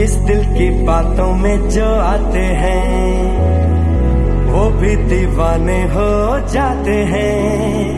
इस दिल की बातों में जो आते हैं वो भी दीवाने हो जाते हैं।